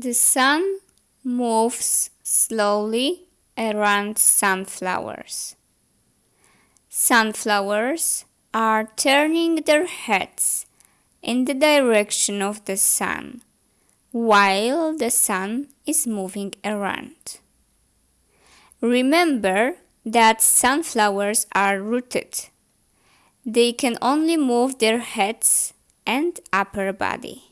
The sun moves slowly around sunflowers. Sunflowers are turning their heads in the direction of the sun while the sun is moving around. Remember that sunflowers are rooted. They can only move their heads and upper body.